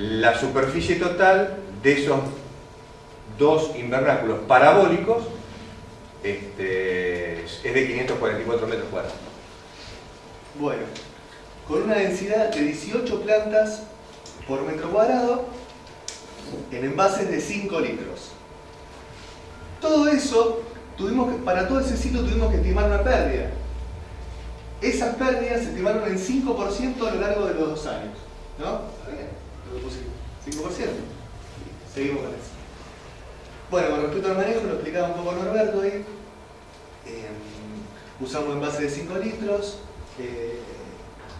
La superficie total de esos dos invernáculos parabólicos este, es de 544 metros cuadrados. Bueno, con una densidad de 18 plantas por metro cuadrado en envases de 5 litros. Todo eso, tuvimos para todo ese sitio tuvimos que estimar una pérdida. Esas pérdidas se estimaron en 5% a lo largo de los dos años. ¿No? ¿Está bien? Lo puse 5%. Seguimos con eso. Bueno, con respecto al manejo, lo explicaba un poco Norberto ahí. Eh, usamos envase de 5 litros, eh,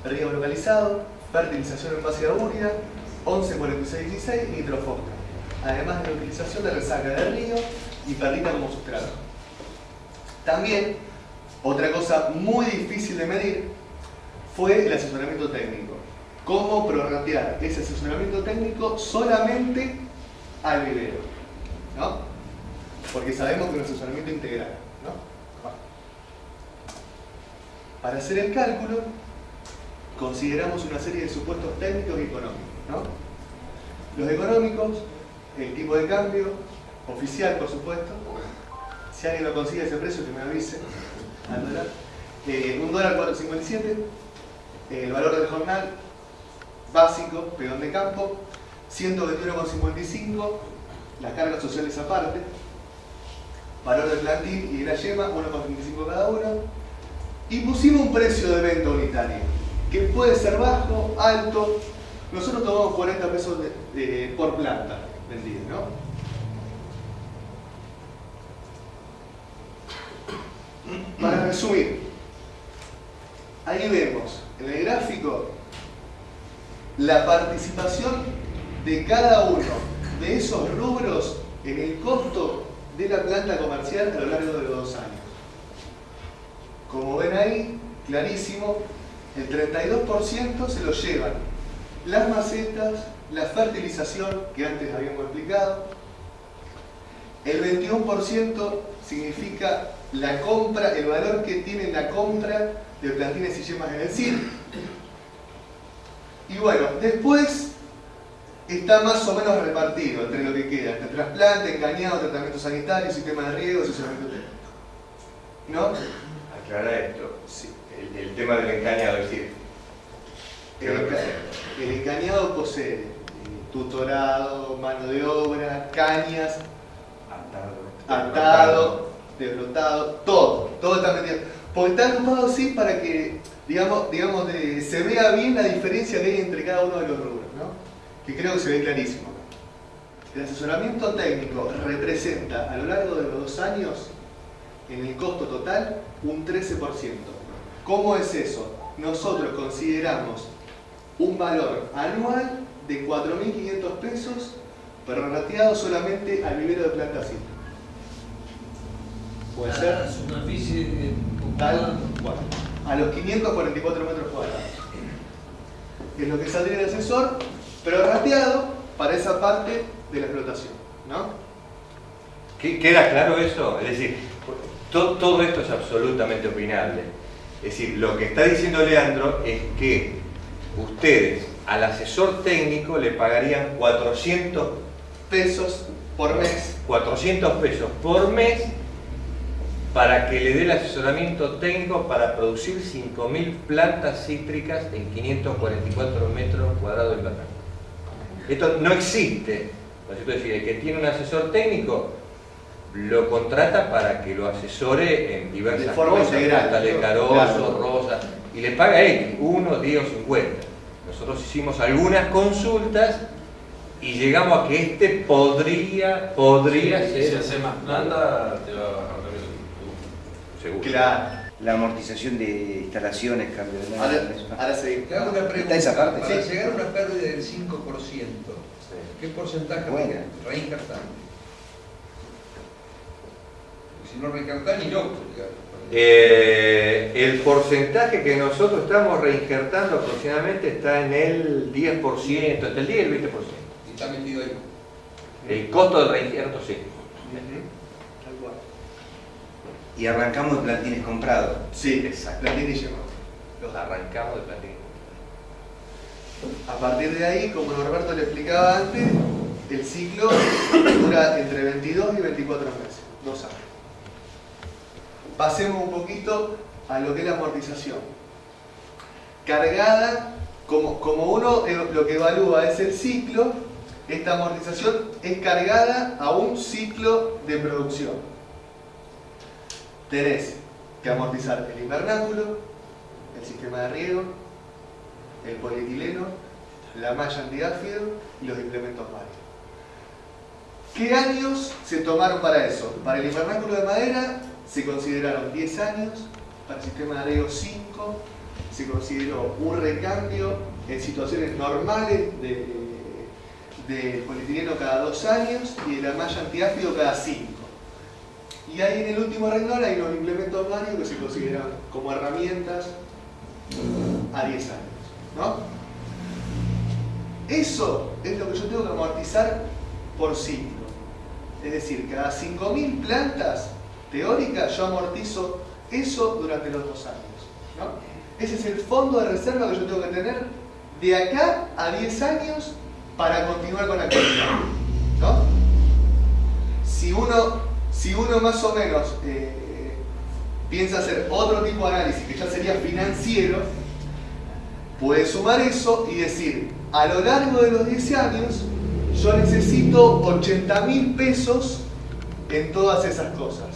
riego localizado, fertilización en base de urea, 114616 y nitrofosca. Además de la utilización de resaca de río y perlita como sustrato. También, otra cosa muy difícil de medir fue el asesoramiento técnico. Cómo prorratear ese asesoramiento técnico solamente al vivero. ¿no? Porque sabemos que es un asesoramiento integral. ¿no? Para hacer el cálculo, consideramos una serie de supuestos técnicos y económicos. ¿no? Los económicos, el tipo de cambio, oficial por supuesto, si alguien lo consigue ese precio que me avise, al dólar. Eh, un dólar 4.57, el valor del jornal básico, pedón de campo, 121,55, las cargas sociales aparte, valor del plantín y de la yema, 1,35 cada uno, y pusimos un precio de venta unitario, que puede ser bajo, alto. Nosotros tomamos 40 pesos por planta vendida, ¿no? Para resumir, ahí vemos en el gráfico la participación de cada uno de esos rubros en el costo de la planta comercial a lo largo de los dos años. Como ven ahí, clarísimo, el 32% se lo llevan las macetas, la fertilización que antes habíamos explicado, el 21% significa la compra, el valor que tiene la compra de plantines y yemas en el CIR. Y bueno, después está más o menos repartido entre lo que queda, entre trasplante, engañado, tratamiento sanitario, sistema de riego, asesoramiento técnico. ¿No? aclarar esto. El, tema del engañado, es decir, el, engañado posee eh, tutorado, mano de obra, cañas, atado, atado desbrotado, todo, todo está metido. Porque está agrupado así para que, digamos, digamos se vea bien la diferencia que hay entre cada uno de los rubros, ¿no? que creo que se ve clarísimo. El asesoramiento técnico representa a lo largo de los dos años en el costo total un 13%. ¿Cómo es eso? Nosotros consideramos un valor anual de 4.500 pesos prorrateado solamente al vivero de planta ¿Puede ser? La superficie total a los 544 metros cuadrados. Es lo que saldría el asesor prorrateado para esa parte de la explotación. ¿no? ¿Queda claro eso? Es decir, todo, esto es absolutamente opinable. Es decir, lo que está diciendo Leandro es que ustedes al asesor técnico le pagarían 400 pesos por mes. 400 pesos por mes para que le dé el asesoramiento técnico para producir 5.000 plantas cítricas en 544 metros cuadrados de planta. Esto no existe. Es decir, el que tiene un asesor técnico lo contrata para que lo asesore en diversas cosas, de carozo, rosa, y le paga él, uno, 10 o 50. Nosotros hicimos algunas consultas y llegamos a que este podría, podría ser... Si hace más planta, te va a bajar Seguro. Claro. La amortización de instalaciones, cambio de Ahora, ahora sí. Te hago una pregunta. esa parte? Para llegar a una pérdida del 5%, ¿qué porcentaje bueno. si no reinjertar ni loco. Eh, el porcentaje que nosotros estamos reinjertando aproximadamente está en el 10%, entre el 10 y el 20%. Y está metido ahí. El costo del reinjerto sí. Y arrancamos de plantines comprados. Sí, exacto. Plantines Los arrancamos de plantines A partir de ahí, como Norberto le explicaba antes, el ciclo dura entre 22 y 24 meses, dos años. Pasemos un poquito a lo que es la amortización. Cargada, como, como uno eh, lo que evalúa es el ciclo, esta amortización es cargada a un ciclo de producción. Tenés que amortizar el invernáculo, el sistema de riego, el polietileno, la malla antiáfido y los implementos varios. ¿Qué años se tomaron para eso? Para el invernáculo de madera se consideraron 10 años, para el sistema de riego 5, se consideró un recambio en situaciones normales de, de polietileno cada 2 años y de la malla antiáfido cada 5. Y ahí en el último renglón hay los implementos varios que se consideran como herramientas a 10 años. ¿no? Eso es lo que yo tengo que amortizar por ciclo. Es decir, cada 5.000 plantas teóricas yo amortizo eso durante los dos años. ¿no? Ese es el fondo de reserva que yo tengo que tener de acá a 10 años para continuar con la actividad. ¿no? Si, uno, si uno más o menos eh, piensa hacer otro tipo de análisis que ya sería financiero, puede sumar eso y decir, a lo largo de los 10 años, yo necesito 80 mil pesos en todas esas cosas.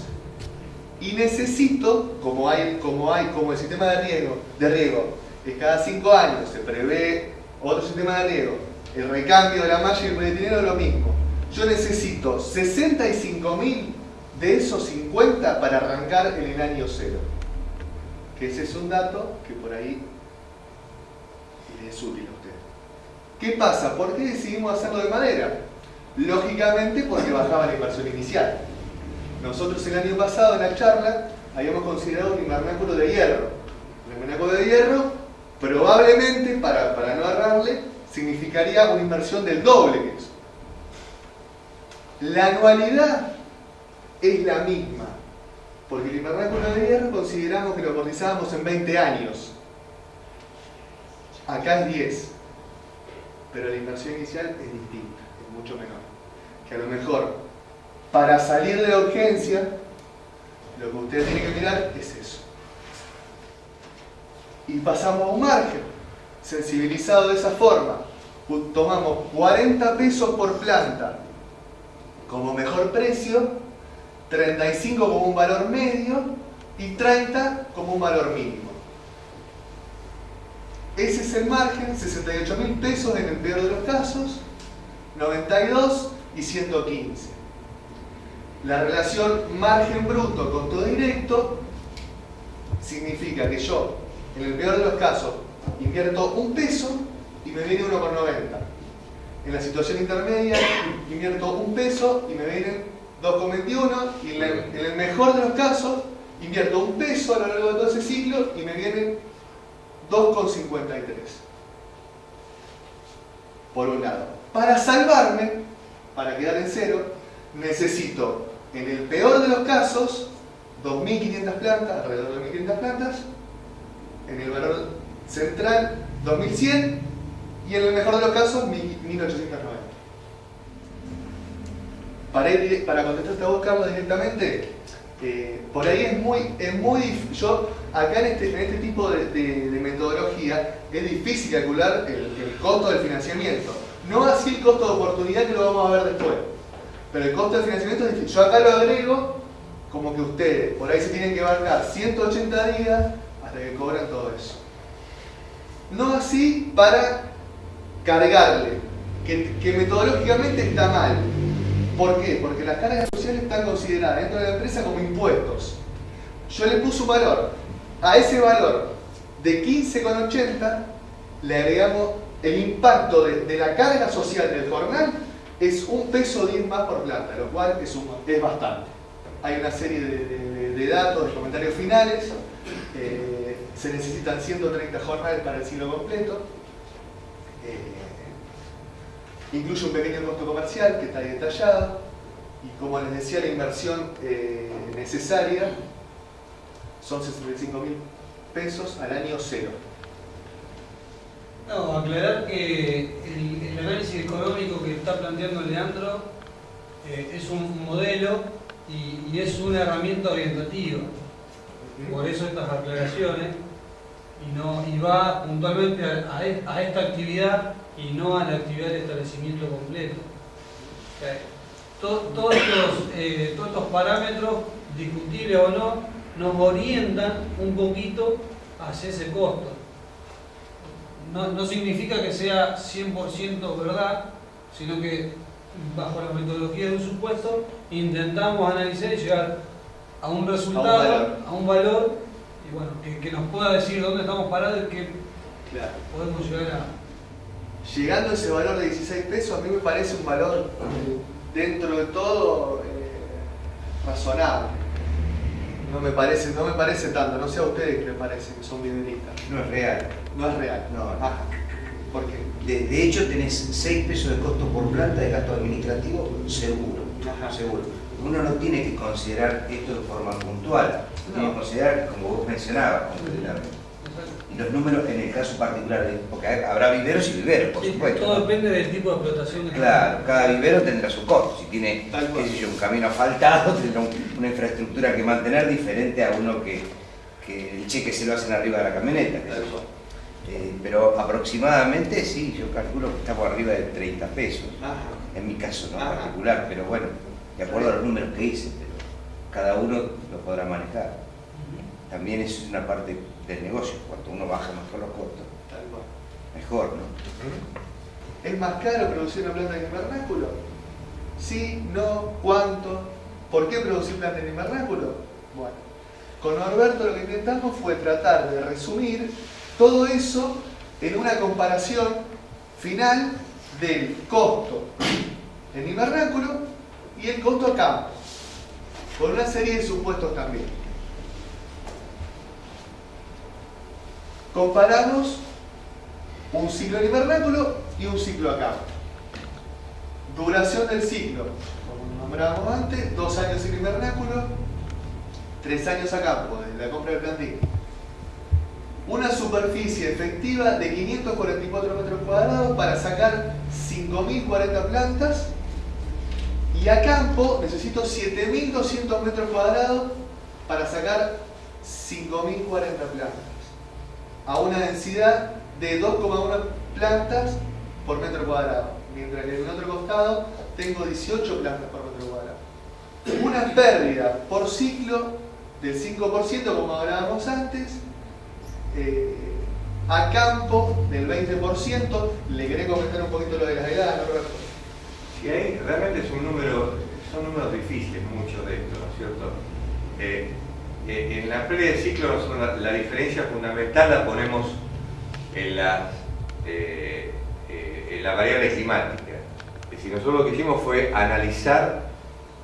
Y necesito, como hay, como hay, como el sistema de riego, de riego, que cada 5 años se prevé otro sistema de riego, el recambio de la malla y el polietileno es lo mismo. Yo necesito 65 mil de esos 50 para arrancar en el año cero. Que ese es un dato que por ahí es útil a usted. ¿Qué pasa? ¿Por qué decidimos hacerlo de madera? Lógicamente porque bajaba la inversión inicial. Nosotros el año pasado en la charla habíamos considerado un invernáculo de hierro. Un invernáculo de hierro probablemente, para, para no agarrarle, significaría una inversión del doble que eso. La anualidad es la misma, porque el invernáculo de hierro consideramos que lo amortizábamos en 20 años. Acá es 10, pero la inversión inicial es distinta, es mucho menor. Que a lo mejor, para salir de la urgencia, lo que usted tiene que mirar es eso. Y pasamos a un margen, sensibilizado de esa forma. Tomamos 40 pesos por planta como mejor precio, 35 como un valor medio y 30 como un valor mínimo. Ese es el margen, 68 mil pesos en el peor de los casos, 92 y 115. La relación margen bruto con todo directo significa que yo, en el peor de los casos, invierto un peso y me viene 1,90. En la situación intermedia, invierto un peso y me vienen 2,21. Y en el mejor de los casos, invierto un peso a lo largo de todo ese ciclo y me vienen 2,53. Por un lado. Para salvarme, para quedar en cero, necesito, en el peor de los casos, 2.500 plantas, alrededor de 2.500 plantas, en el valor central, 2.100, y en el mejor de los casos, 1.890. Para, ir, para contestar esta voz, Carlos, directamente, eh, por ahí es muy, es muy yo acá en este, en este tipo de, metodología es difícil calcular el, costo del financiamiento. No así el costo de oportunidad que lo vamos a ver después. Pero el costo del financiamiento es difícil. Yo acá lo agrego como que ustedes por ahí se tienen que bancar 180 días hasta que cobran todo eso. No así para cargarle, que metodológicamente está mal. ¿Por qué? Porque las cargas sociales están consideradas dentro de la empresa como impuestos. Yo le puse un valor. A ese valor de 15,80 le agregamos el impacto de, la carga social del jornal es un peso 10 más por planta, lo cual es, bastante. Hay una serie de, datos, de comentarios finales. Eh, se necesitan 130 jornales para el ciclo completo. Eh, incluye un pequeño costo comercial que está ahí detallado y como les decía la inversión eh, necesaria son 65 mil pesos al año cero No, aclarar que el, análisis económico que está planteando Leandro eh, es un modelo y, es una herramienta orientativa. Por eso estas aclaraciones y, no, y va puntualmente a esta actividad y no a la actividad del establecimiento completo. O sea, to- todos, estos, eh, todos estos parámetros, discutibles o no, nos orientan un poquito hacia ese costo. No, no significa que sea 100% verdad, sino que bajo la metodología de un supuesto intentamos analizar y llegar a un resultado, valor. a un valor, y bueno, que, que nos pueda decir dónde estamos parados y qué Claro. podemos llegar a... Llegando a ese valor de 16 pesos, a mí me parece un valor dentro de todo eh, razonable. No me parece, no me parece tanto, no sé a ustedes qué les parece, que son mineristas. No es real. No es real. No. Ajá. ¿Por qué? De, de hecho, tenés 6 pesos de costo por planta de gasto administrativo seguro. Ajá. Seguro. Uno no tiene que considerar esto de forma puntual. Tiene No. que considerar, como vos mencionabas, completamente. Los números en el caso particular, de- porque habrá viveros y viveros, por Sí, supuesto. todo ¿no? depende del tipo de explotación. que Claro, cada vivero tendrá su costo. Si tiene, yo, un camino asfaltado, tendrá un- una infraestructura que mantener diferente a uno que, que el cheque se lo hacen arriba de la camioneta. Eh, pero aproximadamente sí, yo calculo que estamos arriba de 30 pesos. Ajá. En mi caso no Ajá. particular, pero bueno, de acuerdo a los números que hice, pero cada uno lo podrá manejar. También eso es una parte del negocio, cuanto uno baja mejor los costos, Tal cual. mejor, ¿no? ¿Es más caro producir una planta en invernáculo? Sí, no, cuánto. ¿Por qué producir planta en invernáculo? Bueno, con Norberto lo que intentamos fue tratar de resumir todo eso en una comparación final del costo en invernáculo y el costo a campo, con una serie de supuestos también. Comparamos un ciclo en invernáculo y un ciclo a campo. Duración del ciclo, como nombrábamos antes, dos años en invernáculo, tres años a campo, desde la compra del plantín. Una superficie efectiva de 544 metros cuadrados para sacar 5.040 plantas y a campo necesito 7.200 metros cuadrados para sacar 5.040 plantas a una densidad de 2,1 plantas por metro cuadrado, mientras que en el otro costado tengo 18 plantas por metro cuadrado. Una pérdida por ciclo del 5%, como hablábamos antes, eh, a campo del 20%. Le querés comentar un poquito lo de las heladas, ¿no? Sí, ahí realmente es un número, son números difíciles muchos de estos, ¿no es cierto? Eh, eh, en la pérdida de ciclo nosotros la, diferencia fundamental la ponemos en la, eh, eh, en la variable climática. Es decir, nosotros lo que hicimos fue analizar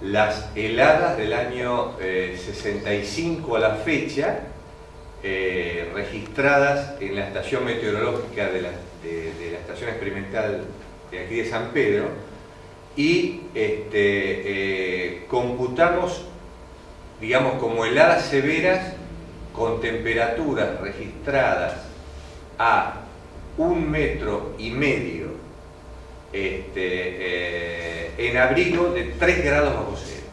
las heladas del año eh, 65 a la fecha eh, registradas en la estación meteorológica de la, estación experimental de aquí de San Pedro y este, eh, computamos, digamos, como heladas severas con temperaturas registradas a un metro y medio este, eh, en abrigo de 3 grados bajo cero.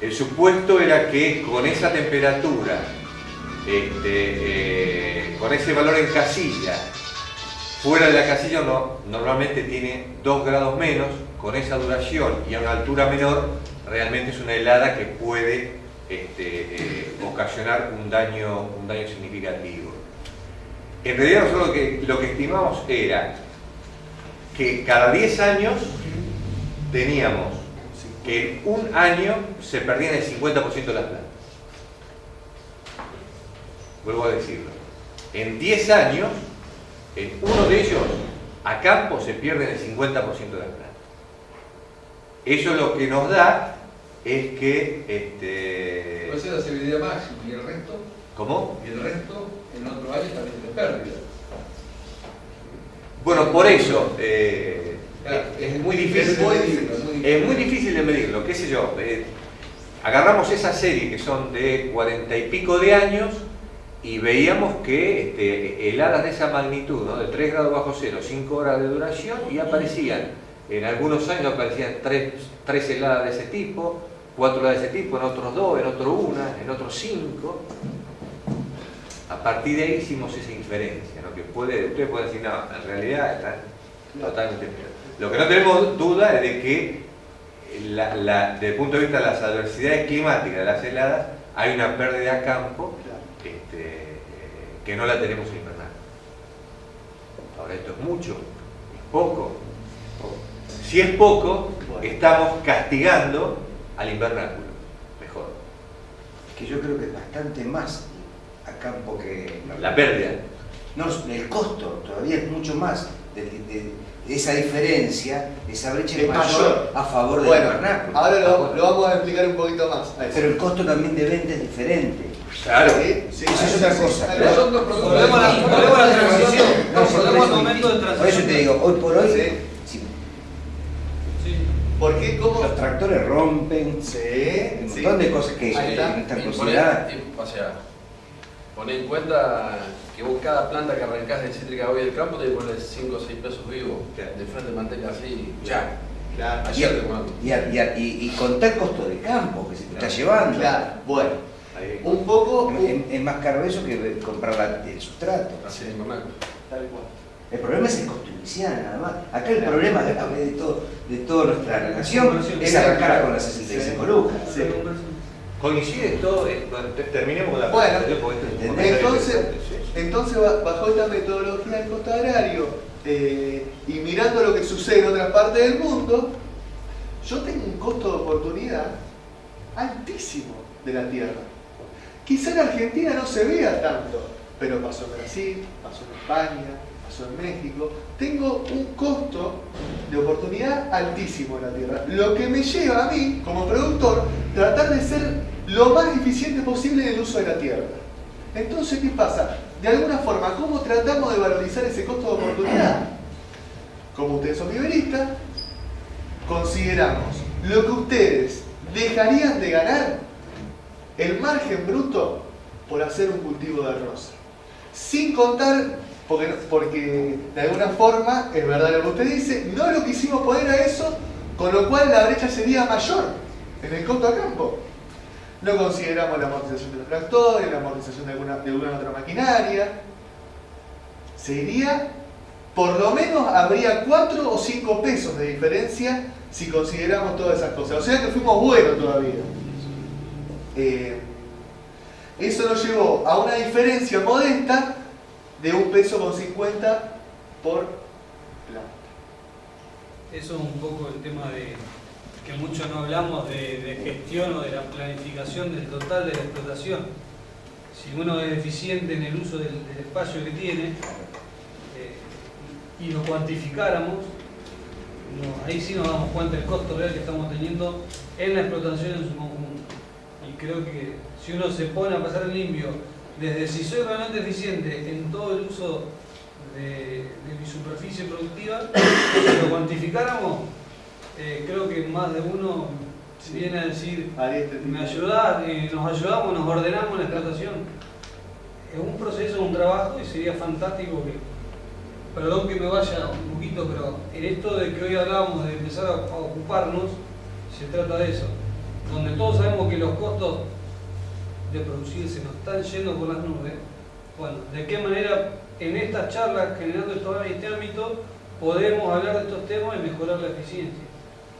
El supuesto era que con esa temperatura, este, eh, con ese valor en casilla, fuera de la casilla no, normalmente tiene 2 grados menos, con esa duración y a una altura menor, realmente es una helada que puede este, eh, ocasionar un daño, un daño significativo. En realidad nosotros lo que, lo que estimamos era que cada 10 años teníamos que en un año se perdían el 50% de las plantas. Vuelvo a decirlo. En 10 años, en uno de ellos, a campo se pierden el 50% de las plantas. Eso lo que nos da es que... Este, Esa es la severidad máxima y el resto, ¿Cómo? y el resto en otro año también de pérdida. Bueno, por eso eh, Claro, es muy difícil. es muy difícil, es muy difícil. Es muy difícil de medirlo, qué sé yo. eh, agarramos esa serie que son de cuarenta y pico de años y veíamos que este, heladas de esa magnitud, ¿no? de 3 grados bajo cero, 5 horas de duración, y aparecían, en algunos años aparecían 3, heladas de ese tipo, 4 heladas de ese tipo, en otros 2, en otros 1, en otros 5. A partir de ahí hicimos esa inferencia, ¿no? que puede, ustedes pueden decir, no, en realidad están totalmente... Lo que no tenemos duda es de que la- la- desde el punto de vista de las adversidades climáticas de las heladas, hay una pérdida a campo este, eh, que no la tenemos en invernal. Ahora, esto es mucho, es poco. Si es poco, estamos castigando al invernáculo. Mejor. Que yo creo que es bastante más a campo que... La pérdida. No, el costo todavía es mucho más. de- de- de esa diferencia, esa brecha Es mayor mayor. a favor del Bueno, invernáculo. ahora lo, lo vamos a explicar un poquito más. Pero el costo también de venta es diferente. Claro. Sí, sí, Eso es sí, otra sí, cosa. sí. Pero son dos productos Volvemos a la, distintos. volvemos a la transición. Volvemos por al eso- momento de transición. Por eso te digo, hoy por hoy. ¿Por qué? ¿Cómo? los tractores rompen, Sí, un sí. montón de cosas que están poné- consideradas. o sea, en cuenta que vos cada planta que arrancás de cítrica hoy del campo te pones 5 o 6 pesos vivos. Claro. De frente manteca así, ya. Claro, Y, Ayer y, y, y, costo de campo que se te está llevando. claro. Bueno, Ahí. un poco. Es, más caro eso que comprar la- el sustrato. Así. Tal cual. El problema es el costo inicial, nada más. Acá el problema de, de, todo, de toda nuestra relación es arrancar con las 65 lucas. Sí. Coincide todo, eh, terminemos con la Bueno, Entonces, entonces ba- bajo esta metodología del costo agrario eh, y mirando lo que sucede en otras partes del mundo, yo tengo un costo de oportunidad altísimo de la tierra. Quizá en Argentina no se vea tanto, pero pasó en Brasil, pasó en España, pasó en México. Tengo un costo de oportunidad altísimo en la tierra, lo que me lleva a mí, como productor, tratar de ser lo más eficiente posible en el uso de la tierra. Entonces, ¿qué pasa? De alguna forma, ¿cómo tratamos de valorizar ese costo de oportunidad? Como ustedes son viveristas, consideramos lo que ustedes dejarían de ganar, el margen bruto, por hacer un cultivo de arroz. Sin contar, porque, porque de alguna forma, es verdad lo que usted dice, no lo quisimos poner a eso, con lo cual la brecha sería mayor en el costo a campo. No consideramos la amortización de los tractores, la amortización de alguna, de alguna otra maquinaria. Se iría, por lo menos habría 4 o 5 pesos de diferencia si consideramos todas esas cosas. O sea que fuimos buenos todavía. Eh, eso nos llevó a una diferencia modesta de un peso con 50 por planta. Eso es un poco el tema de que mucho no hablamos de, gestión o de la planificación del total de la explotación. Si uno es eficiente en el uso del, del espacio que tiene eh, y lo cuantificáramos, no, ahí sí nos damos cuenta del costo real que estamos teniendo en la explotación en su conjunto. Y creo que si uno se pone a pasar el limpio desde si soy realmente eficiente en todo el uso de, de mi superficie productiva, si lo cuantificáramos, eh, creo que más de uno viene a decir, este me ayudás, eh, nos ayudamos, nos ordenamos la explotación. Es un proceso, un trabajo y sería fantástico que, perdón que me vaya un poquito, pero en esto de que hoy hablábamos de empezar a, a ocuparnos, se trata de eso. Donde todos sabemos que los costos de producir se nos están yendo por las nubes, bueno, ¿de qué manera en estas charlas, generando esto- este ámbito, podemos hablar de estos temas y mejorar la eficiencia?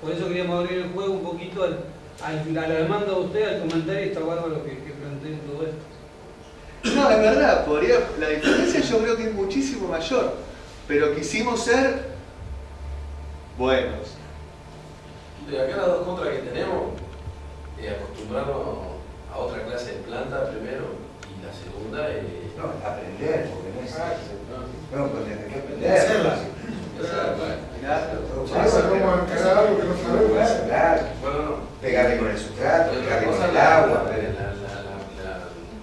Por eso queríamos abrir el juego un poquito al, al- a la demanda de usted, al comentario y está bárbaro que, que planteen todo esto. No, es verdad, podría, la diferencia yo creo que es muchísimo mayor, pero quisimos ser buenos. De acá las dos contras que tenemos, es acostumbrarnos a otra clase de planta primero, y la segunda es... No, aprender, porque no es. ¿no? No, pues hay que aprender. Sabemos. Claro, bueno, no. pegarle con el sustrato, pegarle con el la, la, agua. la, la, la,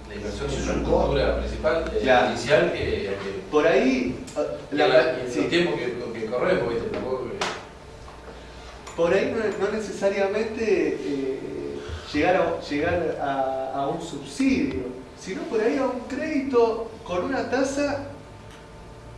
la inversión es un infraestructura principal, eh, inicial, que, que Por ahí, eh, la- el sí. tiempo que, que corremos, ¿viste? Que- por ahí no, no necesariamente eh, llegar, a, llegar a, un subsidio. sino por ahí a un crédito con una tasa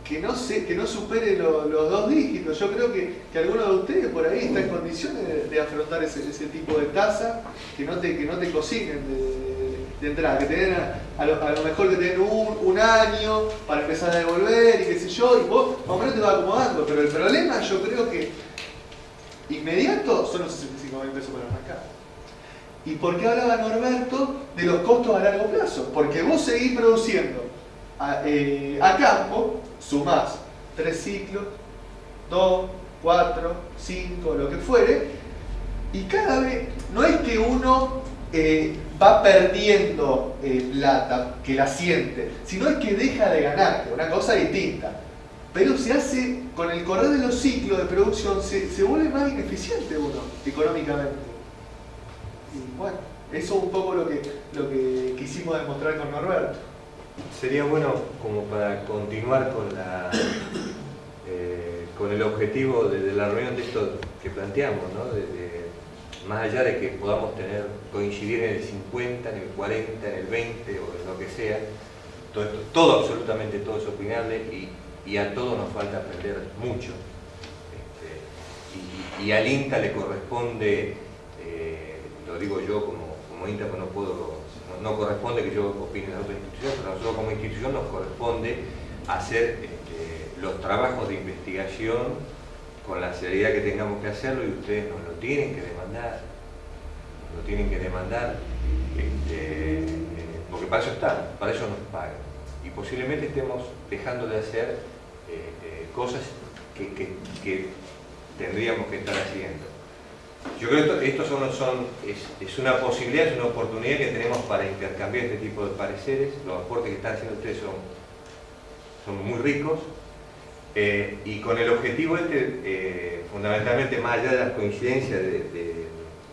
que no, se, que no supere lo- los dos dígitos. Yo creo que, que alguno de ustedes por ahí está en condiciones de, afrontar ese, ese tipo de tasa, que no te, que no te cocinen de, de entrada, que te den a, a lo, mejor que te den un, un año para empezar a devolver y qué sé yo, y vos más o menos te vas acomodando. Pero el problema yo creo que inmediato son los 65 mil pesos para arrancar. ¿Y por qué hablaba Norberto de los costos a largo plazo? Porque vos seguís produciendo a, eh, a campo, sumás tres ciclos, dos, cuatro, cinco, lo que fuere, y cada vez, no es que uno eh, va perdiendo eh, plata, que la siente, sino es que deja de ganar, una cosa distinta. Pero se hace, con el correr de los ciclos de producción, se vuelve más ineficiente uno, económicamente. Y bueno, eso es un poco lo que, lo que quisimos demostrar con Norberto. Sería bueno como para continuar con la eh, con el objetivo de, la reunión de esto que planteamos, ¿no? De- más allá de que podamos tener, coincidir en el 50, en el 40, en el 20 o en lo que sea, todo, todo absolutamente todo es opinable y, y a todos nos falta aprender mucho. Este, y, al INTA le corresponde, lo digo yo como, como INTA, pues no puedo, no, corresponde que yo opine de otra institución, pero nosotros como institución nos corresponde hacer este, los trabajos de investigación con la seriedad que tengamos que hacerlo y ustedes nos lo tienen que demandar, nos lo tienen que demandar, este, porque para eso están, para eso nos pagan. Y posiblemente estemos dejando de hacer eh, cosas que tendríamos que estar haciendo. Yo creo que esto, son, son- es, una posibilidad, es una oportunidad que tenemos para intercambiar este tipo de pareceres. Los aportes que están haciendo ustedes son, son muy ricos. eh, y con el objetivo este, eh, fundamentalmente, más allá de las coincidencias de,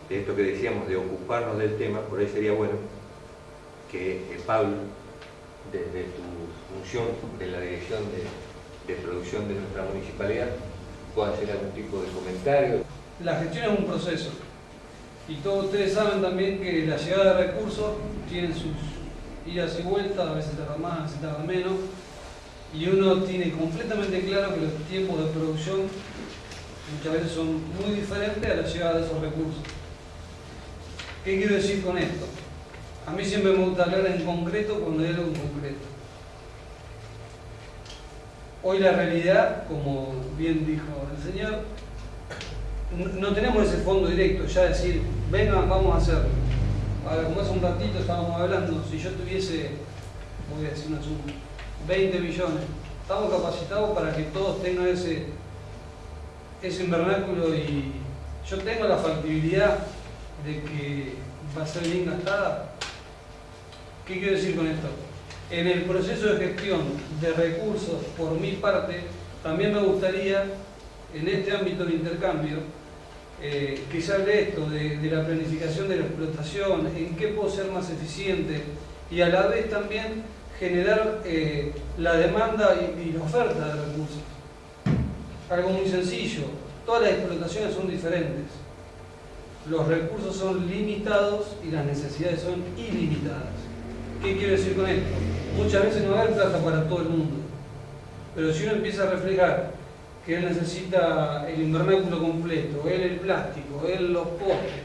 esto que decíamos, de ocuparnos del tema, por ahí sería bueno que eh, Pablo, desde tu función de la dirección de producción de nuestra municipalidad, pueda hacer algún tipo de comentario. La gestión es un proceso. Y todos ustedes saben también que la llegada de recursos tiene sus idas y vueltas, a veces tarda más, a veces tarda menos. Y uno tiene completamente claro que los tiempos de producción muchas veces son muy diferentes a la llegada de esos recursos. ¿Qué quiero decir con esto? A mí siempre me gusta hablar en concreto cuando hay algo en concreto. Hoy la realidad, como bien dijo el señor, no- tenemos ese fondo directo, ya decir, vengan, vamos a hacerlo. Ahora, como hace un ratito estábamos hablando, si yo tuviese, voy a decir una suma, 20 millones, estamos capacitados para que todos tengan ese, ese invernáculo y yo tengo la factibilidad de que va a ser bien gastada. ¿Qué quiero decir con esto? En el proceso de gestión de recursos, por mi parte, también me gustaría, en este ámbito de intercambio, eh, que se esto de, de la planificación de la explotación, en qué puedo ser más eficiente y a la vez también generar eh, la demanda y, y la oferta de recursos. Algo muy sencillo, todas las explotaciones son diferentes. Los recursos son limitados y las necesidades son ilimitadas. ¿Qué quiero decir con esto? Muchas veces no va a haber plata para todo el mundo, pero si uno empieza a reflejar que él necesita el invernáculo completo, él el plástico, él los postes,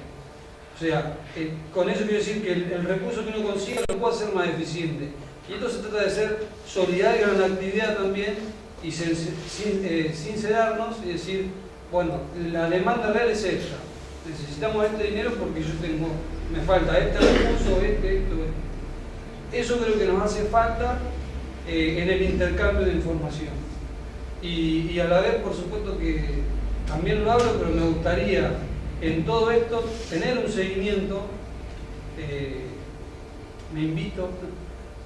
o sea, eh, con eso quiero decir que el, el recurso que uno consigue lo puede hacer más eficiente. Y esto se trata de ser solidario en la actividad también y sin, sin- eh, sincerarnos y decir, bueno, la demanda real es esta. Necesitamos este dinero porque yo tengo, me falta este recurso, este, esto, esto. Eso creo que nos hace falta eh, en el intercambio de información. Y, a la vez, por supuesto que también lo hablo, pero me gustaría en todo esto tener un seguimiento. eh, me invito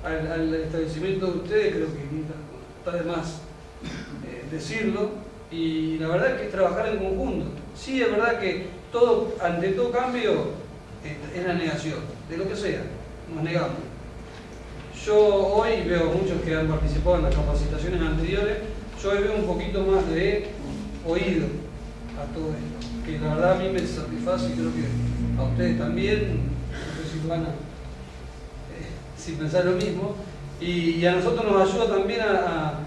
al, establecimiento de ustedes, creo que está de más eh, decirlo, y la verdad es que es trabajar en conjunto. Sí, es verdad que todo, ante todo cambio es la negación, de lo que sea, nos negamos. Yo hoy veo muchos que han participado en las capacitaciones anteriores, yo veo un poquito más de oído a todo esto, que la verdad a mí me satisface y creo que a ustedes también, no sé si van a eh, si pensás lo mismo, y, a nosotros nos ayuda también a,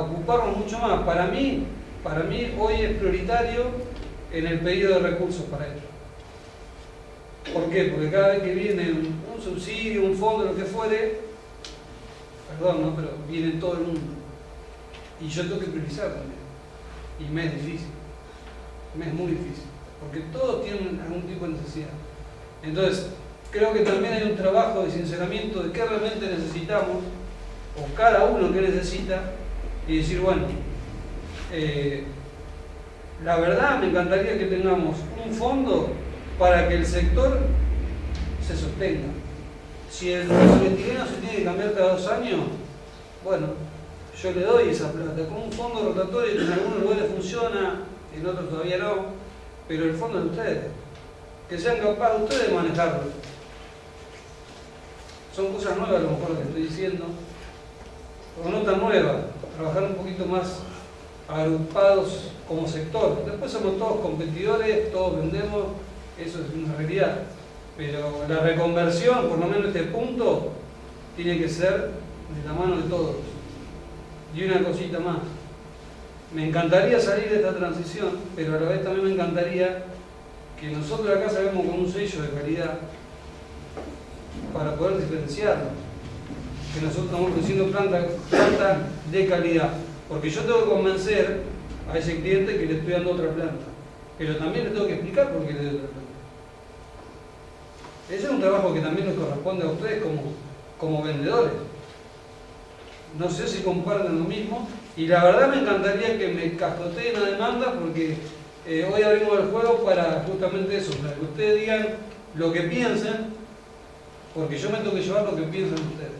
ocuparnos mucho más. Para mí, para mí hoy es prioritario en el pedido de recursos para ello. ¿Por qué? Porque cada vez que viene un, un subsidio, un fondo, lo que fuere, perdón, ¿no? pero viene todo el mundo. Y yo tengo que priorizar también. Y me es difícil. Me es muy difícil. Porque todos tienen algún tipo de necesidad. Entonces, creo que también hay un trabajo de sinceramiento de qué realmente necesitamos, o cada uno que necesita, y decir, bueno, eh, la verdad me encantaría que tengamos un fondo para que el sector se sostenga. Si el polietileno se tiene que cambiar cada dos años, bueno, yo le doy esa plata. Con un fondo rotatorio que en algunos lugares funciona, en otros todavía no, pero el fondo es de ustedes. Que sean capaces ustedes de manejarlo. Son cosas nuevas a lo mejor que estoy diciendo, o no tan nuevas, trabajar un poquito más agrupados como sector. Después somos todos competidores, todos vendemos, eso es una realidad. Pero la reconversión, por lo menos este punto, tiene que ser de la mano de todos. Y una cosita más. Me encantaría salir de esta transición, pero a la vez también me encantaría que nosotros acá salgamos con un sello de calidad para poder diferenciarnos. Que nosotros estamos produciendo planta, planta de calidad. Porque yo tengo que convencer a ese cliente que le estoy dando otra planta. Pero también le tengo que explicar por qué le doy otra planta. Ese es un trabajo que también les corresponde a ustedes como, como vendedores. No sé si comparten lo mismo. Y la verdad me encantaría que me cascoteen la demanda porque eh, hoy abrimos el juego para justamente eso, para que ustedes digan lo que piensen, porque yo me tengo que llevar lo que piensan ustedes.